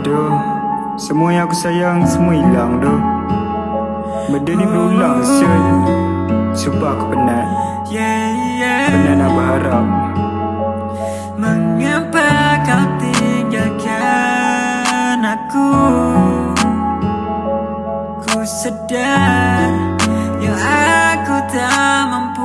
Aduh, semua yang aku sayang semua hilang doh. Benda ni berulang siul. Sumpah aku penat. Penat nak berharap. Mengapa kau tinggalkan aku Ku sedar yang aku tak mampu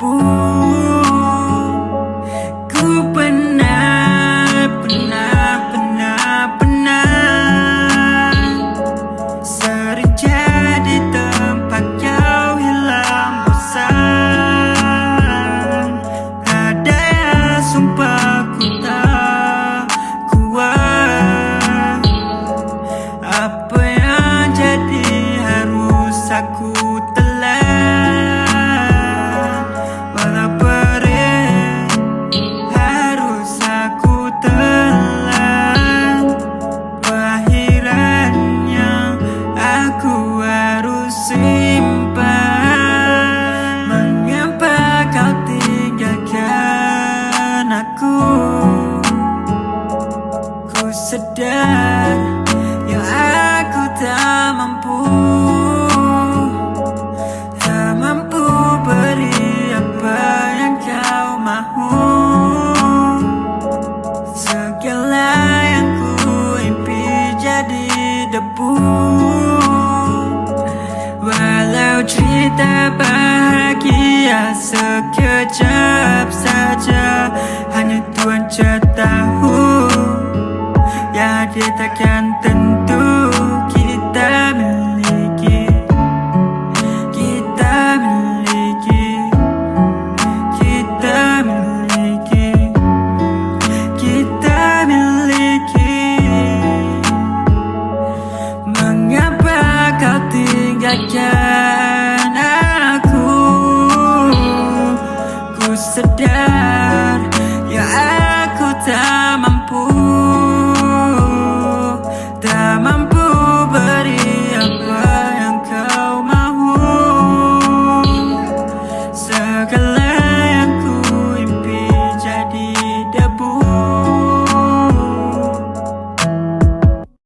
Ku pernah, pernah, pernah, pernah Sering jadi tempat kau hilang bosan Ada yang sumpah ku tak kuat. Apa yang jadi harus aku aku Ku sedar yang aku tak mampu Tak mampu beri apa yang kau mahu. Segala yang ku impi jadi debu. Walau cerita bahagia sekejap Dia takkan tentu